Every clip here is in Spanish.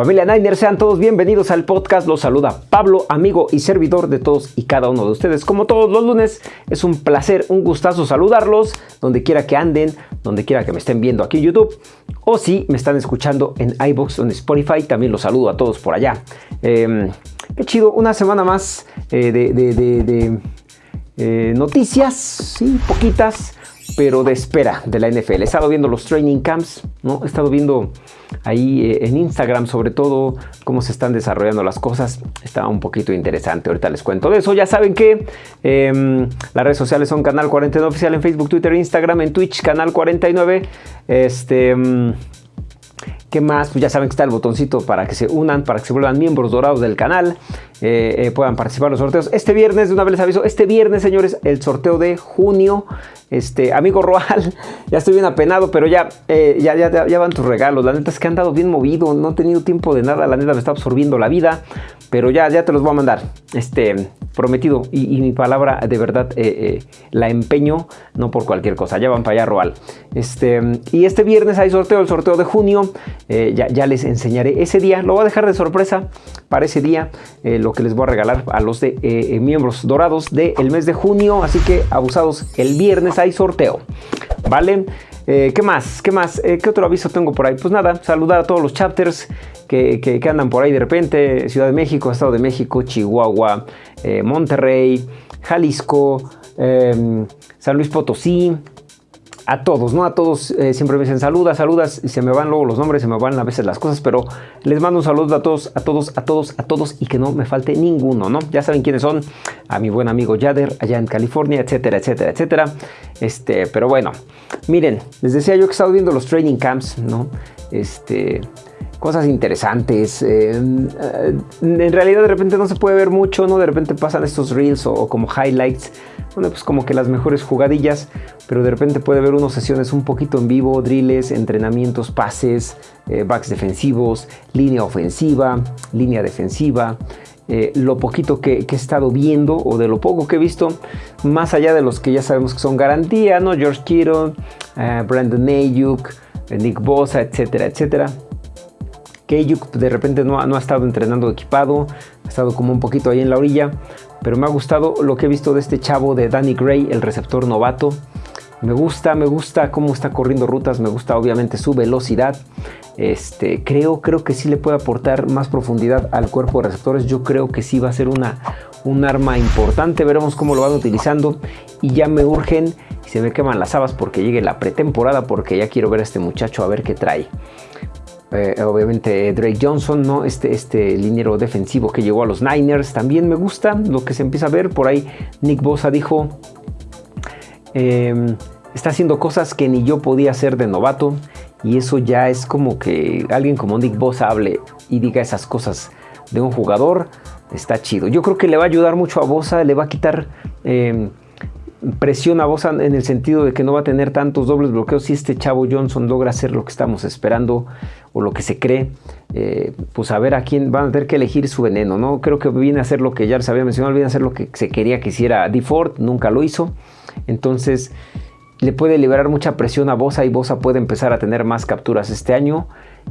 Familia Niner, sean todos bienvenidos al podcast. Los saluda Pablo, amigo y servidor de todos y cada uno de ustedes. Como todos los lunes, es un placer, un gustazo saludarlos, donde quiera que anden, donde quiera que me estén viendo aquí en YouTube, o si me están escuchando en iBox o en Spotify, también los saludo a todos por allá. Em, qué chido, una semana más eh, de, eh, noticias, sí, poquitas pero de espera de la NFL. He estado viendo los training camps, ¿no? He estado viendo ahí eh, en Instagram sobre todo cómo se están desarrollando las cosas. Está un poquito interesante, ahorita les cuento de eso. Ya saben que em, las redes sociales son Canal 49 Oficial en Facebook, Twitter, Instagram, en Twitch, Canal 49. Este... ¿Qué más? Pues ya saben que está el botoncito para que se unan, para que se vuelvan miembros dorados del canal, eh, eh, puedan participar en los sorteos. Este viernes, de una vez les aviso, este viernes, señores, el sorteo de junio. Este, amigo Roal, ya estoy bien apenado, pero ya, eh, ya, ya, ya, van tus regalos. La neta es que han dado bien movido, no he tenido tiempo de nada, la neta me está absorbiendo la vida, pero ya, ya te los voy a mandar. Este, prometido y, mi palabra de verdad la empeño, no por cualquier cosa. Ya van para allá, Roal. Este, y este viernes hay sorteo, el sorteo de junio. Eh, ya, les enseñaré ese día. Lo voy a dejar de sorpresa para ese día, eh, lo que les voy a regalar a los de, eh, miembros dorados del mes de junio. Así que abusados, el viernes hay sorteo. ¿Vale? ¿Qué más? ¿Qué más? ¿Qué otro aviso tengo por ahí? Pues nada, saludar a todos los chapters que, que, andan por ahí de repente. Ciudad de México, Estado de México, Chihuahua, Monterrey, Jalisco, San Luis Potosí, a todos, ¿no? A todos eh, siempre me dicen saludas, saludas, y se me van luego los nombres, se me van a veces las cosas, pero les mando un saludo a todos, a todos, a todos, a todos y que no me falte ninguno, ¿no? Ya saben quiénes son, a mi buen amigo Yader allá en California, etcétera, etcétera, etcétera. Este, pero bueno, miren, les decía yo que he estado viendo los training camps, ¿no? Este, cosas interesantes. Eh, en realidad de repente no se puede ver mucho, ¿no? De repente pasan estos reels o, como highlights, bueno, pues como que las mejores jugadillas, pero de repente puede haber unas sesiones un poquito en vivo, drills, entrenamientos, pases, eh, backs defensivos, línea ofensiva, línea defensiva. Eh, lo poquito que, he estado viendo o de lo poco que he visto, más allá de los que ya sabemos que son garantía, ¿no? George Kittle, Brandon Ayuk, Nick Bosa, etcétera, etcétera que de repente no, no, ha estado entrenando equipado, ha estado como un poquito ahí en la orilla, pero me ha gustado lo que he visto de este chavo de Danny Gray, el receptor novato. Me gusta, me gusta cómo está corriendo rutas, me gusta obviamente su velocidad. Este, creo, creo que sí le puede aportar más profundidad al cuerpo de receptores. Yo creo que sí va a ser una, un arma importante. Veremos cómo lo van utilizando. Y ya me urgen y se me queman las habas porque llegue la pretemporada porque ya quiero ver a este muchacho a ver qué trae. Eh, obviamente Drake Johnson, ¿no? Este, este liniero defensivo que llegó a los Niners, también me gusta lo que se empieza a ver. Por ahí Nick Bosa dijo, em, está haciendo cosas que ni yo podía hacer de novato. Y eso ya es como que alguien como Nick Bosa hable y diga esas cosas de un jugador. Está chido. Yo creo que le va a ayudar mucho a Bosa, le va a quitar... Em, presión a Bosa en el sentido de que no va a tener tantos dobles bloqueos si este chavo Johnson logra hacer lo que estamos esperando o lo que se cree, eh, pues a ver a quién van a tener que elegir su veneno, ¿no? Creo que viene a hacer lo que ya les había mencionado, viene a hacer lo que se quería que hiciera DeFord, nunca lo hizo, entonces le puede liberar mucha presión a Bosa y Bosa puede empezar a tener más capturas este año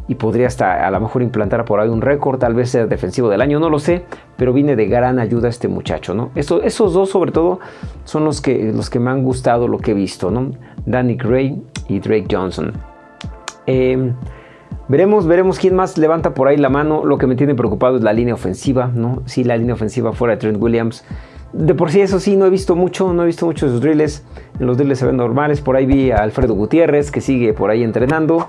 y podría hasta a lo mejor implantar por ahí un récord, tal vez ser defensivo del año, no lo sé, pero viene de gran ayuda este muchacho, ¿no? Esos, esos dos sobre todo son los que, los que me han gustado lo que he visto, ¿no? Danny Gray y Drake Johnson. Eh, Veremos, veremos quién más levanta por ahí la mano. Lo que me tiene preocupado es la línea ofensiva, ¿no? Sí, la línea ofensiva fuera de Trent Williams. De por sí, eso sí, no he visto mucho, no he visto mucho de sus drills. En los drills se ven normales. Por ahí vi a Alfredo Gutiérrez que sigue por ahí entrenando.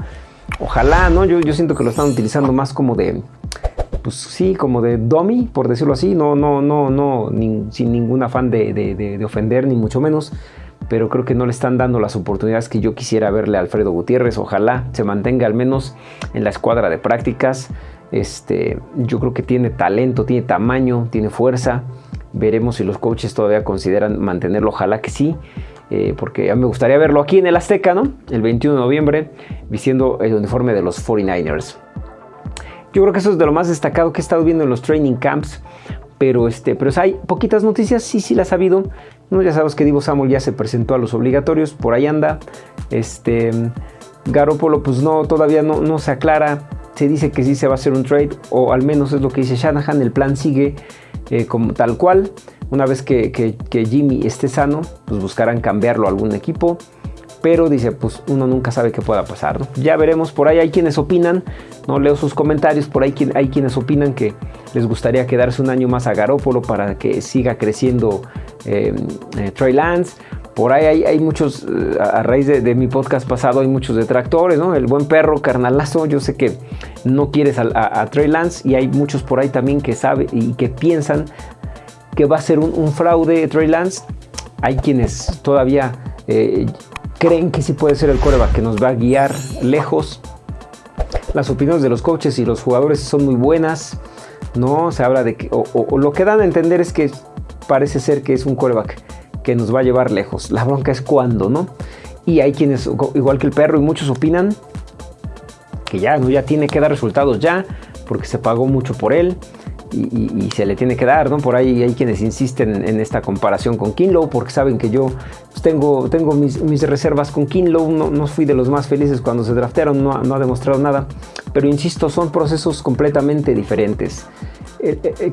Ojalá, ¿no? Yo, siento que lo están utilizando más como de, pues sí, como de dummy, por decirlo así. No, no, no, no, sin ningún afán de, de ofender, ni mucho menos pero creo que no le están dando las oportunidades que yo quisiera verle a Alfredo Gutiérrez. Ojalá se mantenga al menos en la escuadra de prácticas. Este, yo creo que tiene talento, tiene tamaño, tiene fuerza. Veremos si los coaches todavía consideran mantenerlo. Ojalá que sí. Eh, porque a me gustaría verlo aquí en el Azteca, ¿no? El 21 de noviembre, vistiendo el uniforme de los 49ers. Yo creo que eso es de lo más destacado que he estado viendo en los training camps pero, este, pero hay poquitas noticias, sí, sí las ha habido. No, ya sabes que Divo Samuel ya se presentó a los obligatorios, por ahí anda. Este, Garópolo, pues no, todavía no, no se aclara se dice que sí se va a hacer un trade, o al menos es lo que dice Shanahan, el plan sigue eh, como tal cual. Una vez que, que, Jimmy esté sano, pues buscarán cambiarlo a algún equipo. Pero dice, pues uno nunca sabe qué pueda pasar. ¿no? Ya veremos, por ahí hay quienes opinan, no leo sus comentarios, por ahí hay quienes opinan que les gustaría quedarse un año más a Garópolo para que siga creciendo eh, eh, Trey Lance. Por ahí hay, muchos, eh, a raíz de, mi podcast pasado, hay muchos detractores, ¿no? El buen perro, carnalazo, yo sé que no quieres a, Trey Lance y hay muchos por ahí también que saben y que piensan que va a ser un, fraude Trey Lance. Hay quienes todavía creen que sí puede ser el coreback que nos va a guiar lejos. Las opiniones de los coaches y los jugadores son muy buenas. No se habla de que, o, lo que dan a entender es que parece ser que es un coreback que nos va a llevar lejos. La bronca es cuándo, ¿no? Y hay quienes, igual que el perro, y muchos opinan que ya, ¿no? ya tiene que dar resultados ya, porque se pagó mucho por él y, se le tiene que dar, ¿no? Por ahí hay quienes insisten en esta comparación con Kinlow, porque saben que yo pues, tengo, tengo mis, reservas con Kinlow, no, no, fui de los más felices cuando se draftearon, no, no ha demostrado nada, pero insisto, son procesos completamente diferentes.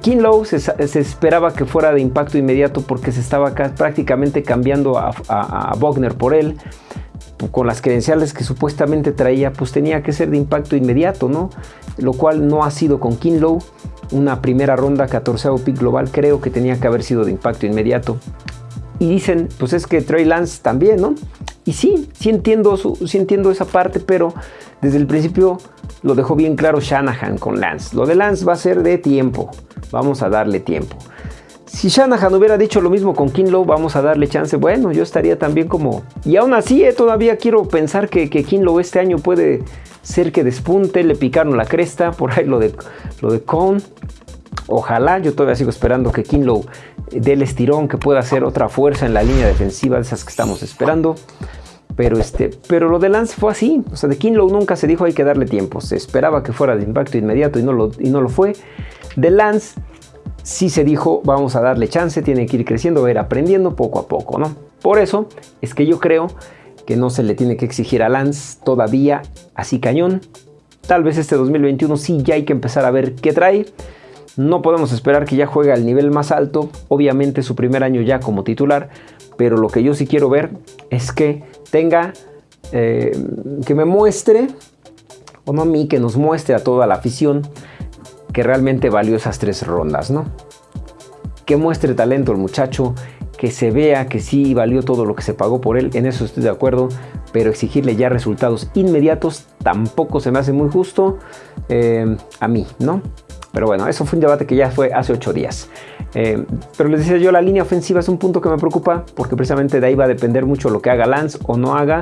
Kinlow se, esperaba que fuera de impacto inmediato porque se estaba prácticamente cambiando a, a, Wagner por él. Con las credenciales que supuestamente traía, pues tenía que ser de impacto inmediato, ¿no? Lo cual no ha sido con Kinlow. Una primera ronda, 14 pick global, creo que tenía que haber sido de impacto inmediato. Y dicen, pues es que Trey Lance también, ¿no? Y sí, sí entiendo, sí entiendo esa parte, pero desde el principio lo dejó bien claro Shanahan con Lance. Lo de Lance va a ser de tiempo. Vamos a darle tiempo. Si Shanahan hubiera dicho lo mismo con Kinlow, vamos a darle chance. Bueno, yo estaría también como... Y aún así, eh, todavía quiero pensar que, que Kinlow este año puede ser que despunte. Le picaron la cresta. Por ahí lo de, lo de Con. Ojalá, yo todavía sigo esperando que Kinlow dé el estirón, que pueda hacer otra fuerza en la línea defensiva de esas que estamos esperando. Pero, este, pero lo de Lance fue así. O sea, de Kinlow nunca se dijo hay que darle tiempo. Se esperaba que fuera de impacto inmediato y no lo, y no lo fue. De Lance sí se dijo vamos a darle chance, tiene que ir creciendo, va a ir aprendiendo poco a poco, ¿no? Por eso es que yo creo que no se le tiene que exigir a Lance todavía así cañón. Tal vez este 2021 sí ya hay que empezar a ver qué trae. No podemos esperar que ya juegue al nivel más alto, obviamente su primer año ya como titular, pero lo que yo sí quiero ver es que tenga, eh, que me muestre, o no a mí, que nos muestre a toda la afición que realmente valió esas tres rondas, ¿no? Que muestre talento el muchacho, que se vea que sí valió todo lo que se pagó por él, en eso estoy de acuerdo, pero exigirle ya resultados inmediatos tampoco se me hace muy justo eh, a mí, ¿no? Pero bueno, eso fue un debate que ya fue hace ocho días. Eh, pero les decía yo, la línea ofensiva es un punto que me preocupa porque precisamente de ahí va a depender mucho lo que haga Lance o no haga.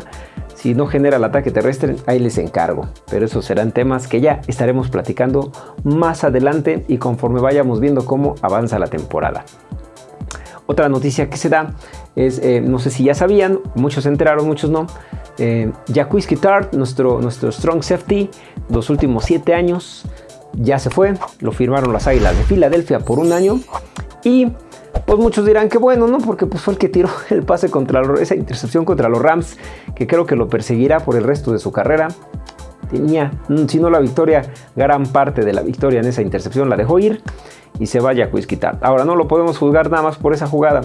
Si no genera el ataque terrestre, ahí les encargo. Pero esos serán temas que ya estaremos platicando más adelante y conforme vayamos viendo cómo avanza la temporada. Otra noticia que se da es, eh, no sé si ya sabían, muchos se enteraron, muchos no. Eh, Tart, nuestro, nuestro strong safety, los últimos siete años, ya se fue, lo firmaron las Águilas de Filadelfia por un año y pues muchos dirán que bueno, ¿no? Porque pues fue el que tiró el pase contra esa intercepción contra los Rams, que creo que lo perseguirá por el resto de su carrera. Tenía, mm, si no la victoria, gran parte de la victoria en esa intercepción la dejó ir y se vaya a quitar. Ahora no lo podemos juzgar nada más por esa jugada.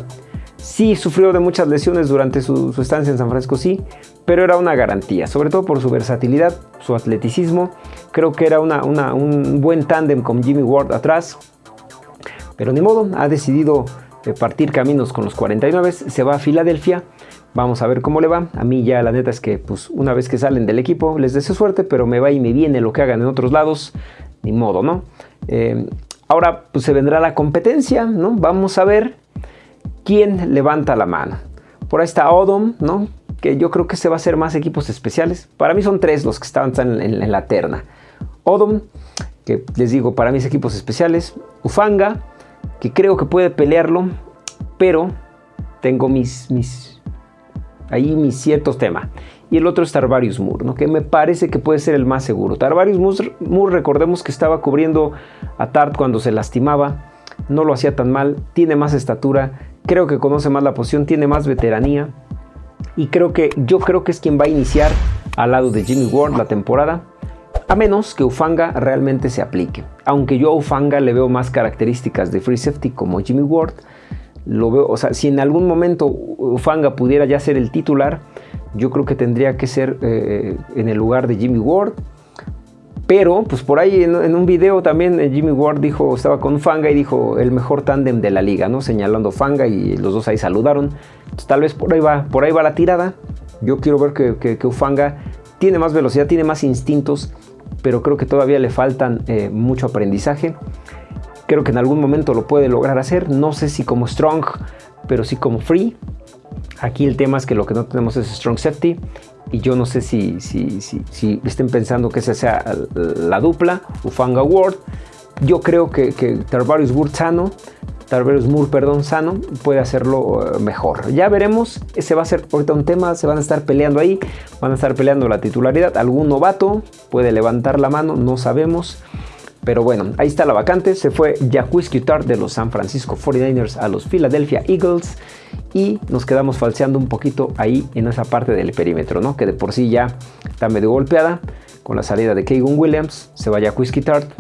Sí sufrió de muchas lesiones durante su, estancia en San Francisco, sí, pero era una garantía, sobre todo por su versatilidad, su atleticismo. Creo que era un buen tándem con Jimmy Ward atrás, pero ni modo, ha decidido eh, partir caminos con los 49, se va a Filadelfia. Vamos a ver cómo le va. A mí ya la neta es que pues una vez que salen del equipo les deseo suerte, pero me va y me viene lo que hagan en otros lados. Ni modo, ¿no? Eh, ahora pues se vendrá la competencia, ¿no? Vamos a ver quién levanta la mano. Por ahí está Odom, ¿no? Que yo creo que se va a hacer más equipos especiales. Para mí son tres los que estaban en, la terna. Odom, que les digo, para mis equipos especiales. Ufanga, que creo que puede pelearlo, pero tengo mis, mis, ahí mis ciertos temas. Y el otro es Tarvarius Moore, ¿no? que me parece que puede ser el más seguro. Tarvarius Moore, recordemos que estaba cubriendo a Tart cuando se lastimaba, no lo hacía tan mal, tiene más estatura, creo que conoce más la posición, tiene más veteranía. Y creo que yo creo que es quien va a iniciar al lado de Jimmy Ward la temporada. A menos que Ufanga realmente se aplique. Aunque yo a Ufanga le veo más características de free safety como Jimmy Ward, lo veo, o sea, si en algún momento Ufanga pudiera ya ser el titular, yo creo que tendría que ser eh, en el lugar de Jimmy Ward. Pero, pues por ahí en, un video también eh, Jimmy Ward dijo, estaba con Fanga y dijo el mejor tándem de la liga, ¿no? Señalando Fanga y los dos ahí saludaron. Entonces, tal vez por ahí va, por ahí va la tirada. Yo quiero ver que, que, Ufanga tiene más velocidad, tiene más instintos, pero creo que todavía le faltan eh, mucho aprendizaje. Creo que en algún momento lo puede lograr hacer. No sé si como strong, pero sí como free. Aquí el tema es que lo que no tenemos es strong safety y yo no sé si, si, si, estén pensando que esa sea la dupla, Ufanga Ward. Yo creo que, que Tarvarius Ward sano, Tarvarius Moore, perdón, sano, puede hacerlo eh, mejor. Ya veremos, ese va a ser ahorita un tema, se van a estar peleando ahí, van a estar peleando la titularidad. Algún novato puede levantar la mano, no sabemos. Pero bueno, ahí está la vacante. Se fue Jacques Tart de los San Francisco 49ers a los Philadelphia Eagles y nos quedamos falseando un poquito ahí en esa parte del perímetro, ¿no? Que de por sí ya está medio golpeada con la salida de Keegan Williams. Se va Jacques Tart.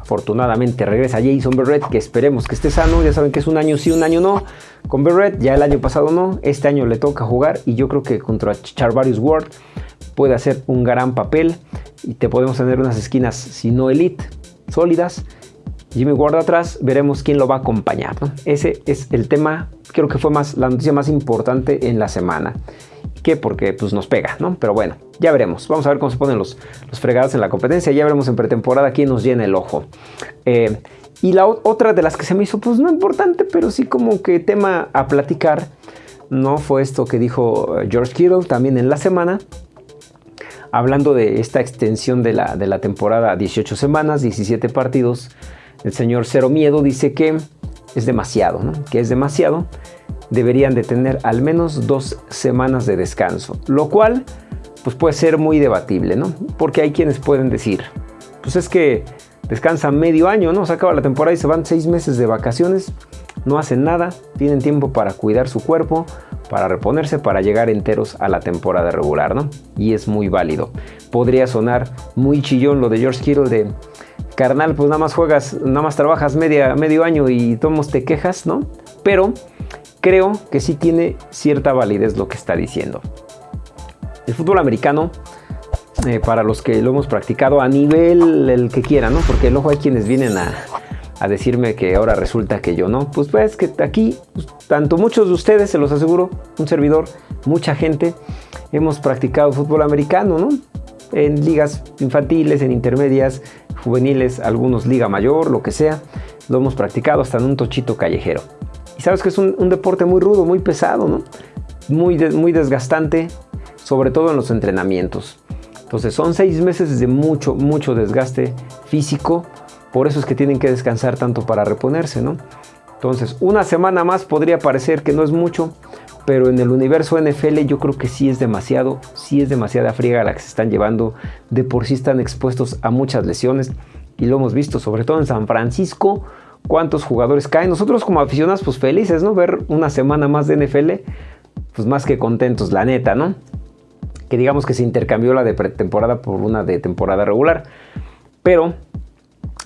Afortunadamente regresa Jason Berrett, que esperemos que esté sano. Ya saben que es un año sí, un año no. Con Berrett, ya el año pasado no. Este año le toca jugar y yo creo que contra Charvarius Ward puede hacer un gran papel y te podemos tener unas esquinas, si no elite, sólidas. Jimmy Ward atrás, veremos quién lo va a acompañar. Ese es el tema, creo que fue más la noticia más importante en la semana. que Porque pues, nos pega, ¿no? Pero bueno, ya veremos. Vamos a ver cómo se ponen los, los fregados en la competencia. Ya veremos en pretemporada quién nos llena el ojo. Eh, y la otra de las que se me hizo, pues no importante, pero sí como que tema a platicar, ¿no? Fue esto que dijo eh, George Kittle también en la semana hablando de esta extensión de la, de la temporada 18 semanas, 17 partidos, el señor Cero Miedo dice que es demasiado, que es demasiado, deberían de tener al menos dos semanas de descanso, lo cual pues puede ser muy debatible, ¿no? Porque hay quienes pueden decir, pues es que descansan medio año, ¿no? Se acaba la temporada y se van seis meses de vacaciones, no hacen nada, tienen tiempo para cuidar su cuerpo, para reponerse, para llegar enteros a la temporada regular, ¿no? Y es muy válido. Podría sonar muy chillón lo de George Kittle de carnal, pues nada más juegas, nada más trabajas media, medio año y tomos te quejas, ¿no? Pero creo que sí tiene cierta validez lo que está diciendo. El fútbol americano, eh, para los que lo hemos practicado a nivel el que quiera, ¿no? Porque luego hay quienes vienen a, a decirme que ahora resulta que yo no. Pues ves que aquí, pues, tanto muchos de ustedes, se los aseguro, un servidor, mucha gente, hemos practicado fútbol americano, ¿no? En ligas infantiles, en intermedias, juveniles, algunos liga mayor, lo que sea. Lo hemos practicado hasta en un tochito callejero. Y sabes que es un, deporte muy rudo, muy pesado. Muy, muy desgastante, sobre todo en los entrenamientos. Entonces son seis meses de mucho, mucho desgaste físico, por eso es que tienen que descansar tanto para reponerse, ¿no? Entonces, una semana más podría parecer que no es mucho, pero en el universo NFL yo creo que sí es demasiado, sí es demasiada friega la que se están llevando, de por sí están expuestos a muchas lesiones y lo hemos visto, sobre todo en San Francisco, cuántos jugadores caen. Nosotros como aficionados pues felices, ¿no? Ver una semana más de NFL, pues más que contentos, la neta, ¿no? Que digamos que se intercambió la de pretemporada por una de temporada regular. Pero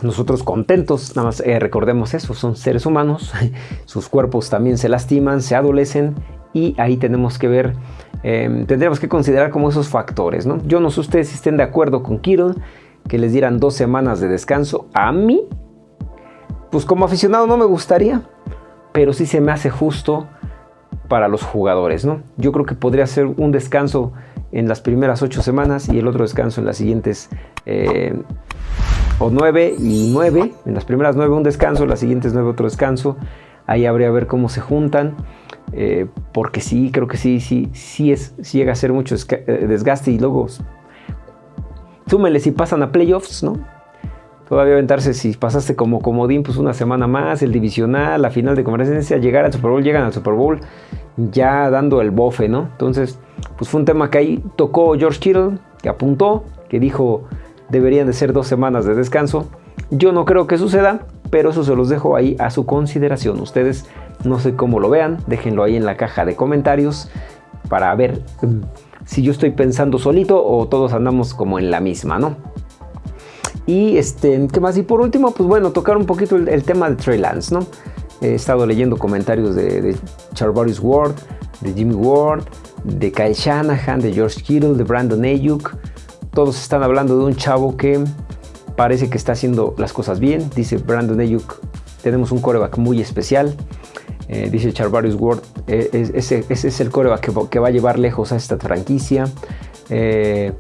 nosotros contentos, nada más eh, recordemos eso, son seres humanos, sus cuerpos también se lastiman, se adolecen y ahí tenemos que ver, em, tendríamos que considerar como esos factores, ¿no? Yo no sé ustedes si estén de acuerdo con Kittle, que les dieran dos semanas de descanso. A mí, pues como aficionado no me gustaría, pero sí se me hace justo para los jugadores, ¿no? Yo creo que podría ser un descanso en las primeras ocho semanas y el otro descanso en las siguientes eh, o 9 y 9. En las primeras 9 un descanso, las siguientes 9 otro descanso. Ahí habría ver cómo se juntan. Eh, porque sí, creo que sí, sí, sí, es, llega a ser mucho eh, desgaste y luego súmele si pasan a playoffs, ¿no? Todavía aventarse si pasaste como comodín, pues una semana más, el divisional, la final de conferencia, llegar al Super Bowl, llegan al Super Bowl ya dando el bofe, ¿no? Entonces, pues fue un tema que ahí tocó George Kittle, que apuntó, que dijo, deberían de ser dos semanas de descanso. Yo no creo que suceda, pero eso se los dejo ahí a su consideración. Ustedes no sé cómo lo vean, déjenlo ahí en la caja de comentarios para ver mm, si yo estoy pensando solito o todos andamos como en la misma, ¿no? Y este, ¿qué más? Y por último, pues bueno, tocar un poquito el, tema de Trey Lance, ¿no? He estado leyendo comentarios de, de Charvarius Ward, de Jimmy Ward, de Kyle Shanahan, de George Kittle, de Brandon Ayuk. Todos están hablando de un chavo que parece que está haciendo las cosas bien. Dice Brandon Ayuk, tenemos un coreback muy especial. Eh, dice Charvarius Ward, eh, ese, es el coreback que, va a llevar lejos a esta franquicia. Eh,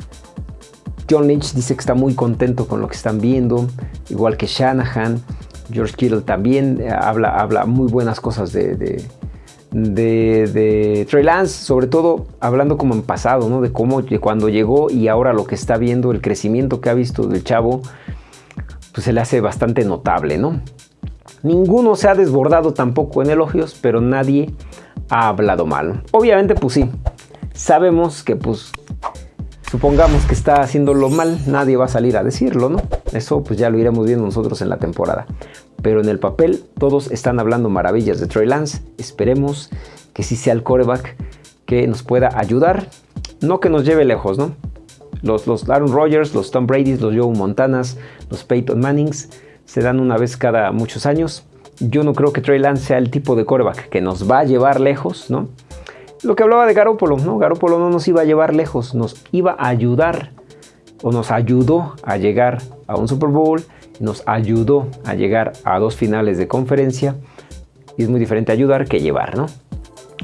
John Lynch dice que está muy contento con lo que están viendo, igual que Shanahan. George Kittle también habla, habla muy buenas cosas de, de, de, Trey Lance, sobre todo hablando como en pasado, ¿no? de cómo cuando llegó y ahora lo que está viendo, el crecimiento que ha visto del chavo, pues se le hace bastante notable, ¿no? Ninguno se ha desbordado tampoco en elogios, pero nadie ha hablado mal. Obviamente, pues sí, sabemos que pues supongamos que está haciéndolo mal, nadie va a salir a decirlo, ¿no? Eso pues ya lo iremos viendo nosotros en la temporada. Pero en el papel todos están hablando maravillas de Trey Lance. Esperemos que sí sea el coreback que nos pueda ayudar, no que nos lleve lejos, ¿no? Los, los Aaron Rodgers, los Tom Brady's, los Joe Montanas, los Peyton Mannings se dan una vez cada muchos años. Yo no creo que Trey Lance sea el tipo de coreback que nos va a llevar lejos, ¿no? Lo que hablaba de Garoppolo, ¿no? Garoppolo no nos iba a llevar lejos, nos iba a ayudar o nos ayudó a llegar a un Super Bowl, nos ayudó a llegar a dos finales de conferencia. Y es muy diferente ayudar que llevar, ¿no?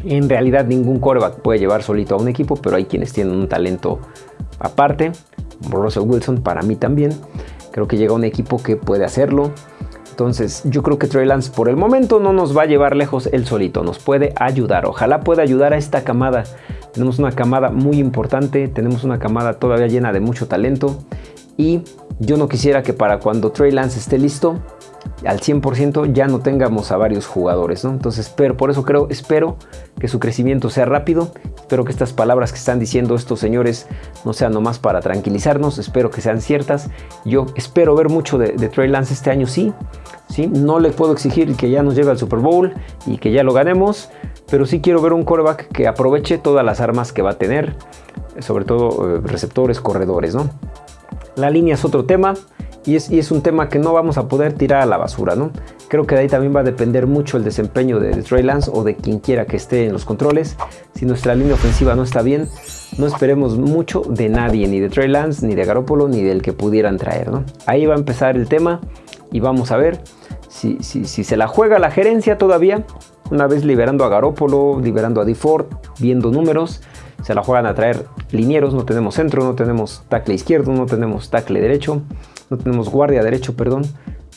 En realidad ningún coreback puede llevar solito a un equipo, pero hay quienes tienen un talento aparte. Russell Wilson para mí también. Creo que llega un equipo que puede hacerlo. Entonces yo creo que Trey Lance por el momento no nos va a llevar lejos él solito, nos puede ayudar. Ojalá pueda ayudar a esta camada. Tenemos una camada muy importante, tenemos una camada todavía llena de mucho talento y yo no quisiera que para cuando Trey Lance esté listo al 100% ya no tengamos a varios jugadores, ¿no? Entonces, pero por eso creo, espero que su crecimiento sea rápido, espero que estas palabras que están diciendo estos señores no sean nomás para tranquilizarnos, espero que sean ciertas. Yo espero ver mucho de, Trey Lance este año, sí, sí, no le puedo exigir que ya nos lleve al Super Bowl y que ya lo ganemos, pero sí quiero ver un quarterback que aproveche todas las armas que va a tener, sobre todo eh, receptores, corredores, ¿no? La línea es otro tema y es, un tema que no vamos a poder tirar a la basura, ¿no? Creo que de ahí también va a depender mucho el desempeño de, Trey Lance o de quien quiera que esté en los controles. Si nuestra línea ofensiva no está bien, no esperemos mucho de nadie, ni de Trey Lance, ni de Garoppolo, ni del que pudieran traer, ¿no? Ahí va a empezar el tema y vamos a ver si, se la juega la gerencia todavía, una vez liberando a Garoppolo, liberando a DeFord, viendo números, se la juegan a traer linieros, no tenemos centro, no tenemos tackle izquierdo, no tenemos tackle derecho no tenemos guardia derecho, perdón,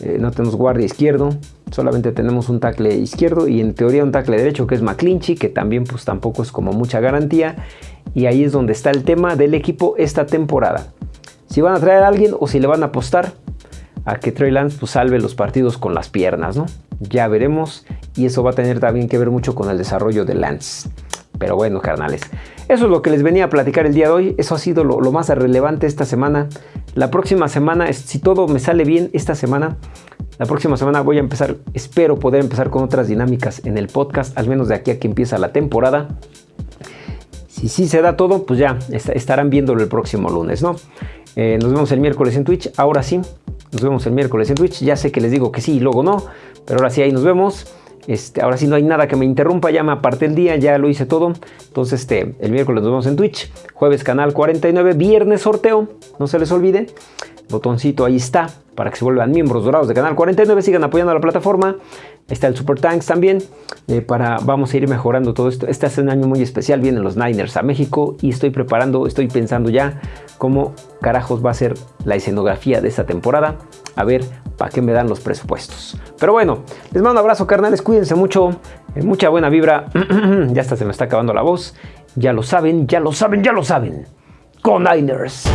eh, no tenemos guardia izquierdo, solamente tenemos un tackle izquierdo y en teoría un tackle derecho que es McClinchy, que también pues tampoco es como mucha garantía y ahí es donde está el tema del equipo esta temporada. Si van a traer a alguien o si le van a apostar a que Trey Lance pues, salve los partidos con las piernas, ¿no? Ya veremos y eso va a tener también que ver mucho con el desarrollo de Lance. Pero bueno, carnales, eso es lo que les venía a platicar el día de hoy. Eso ha sido lo, más relevante esta semana. La próxima semana, si todo me sale bien esta semana, la próxima semana voy a empezar, espero poder empezar con otras dinámicas en el podcast, al menos de aquí a que empieza la temporada. Si sí se da todo, pues ya estarán viéndolo el próximo lunes, ¿no? Eh, nos vemos el miércoles en Twitch. Ahora sí, nos vemos el miércoles en Twitch. Ya sé que les digo que sí y luego no, pero ahora sí ahí nos vemos. Este, ahora sí no hay nada que me interrumpa, ya me aparté el día, ya lo hice todo. Entonces, este, el miércoles nos vemos en Twitch, jueves canal 49, viernes sorteo, no se les olvide. Botoncito ahí está para que se vuelvan miembros dorados de Canal 49, sigan apoyando a la plataforma. Está el Super Tanks también, eh, para, vamos a ir mejorando todo esto. Este es un año muy especial, vienen los Niners a México y estoy preparando, estoy pensando ya cómo carajos va a ser la escenografía de esta temporada. A ver para qué me dan los presupuestos. Pero bueno, les mando un abrazo carnales, cuídense mucho, eh, mucha buena vibra. ya hasta se me está acabando la voz. Ya lo saben, ya lo saben, ya lo saben. Con Niners.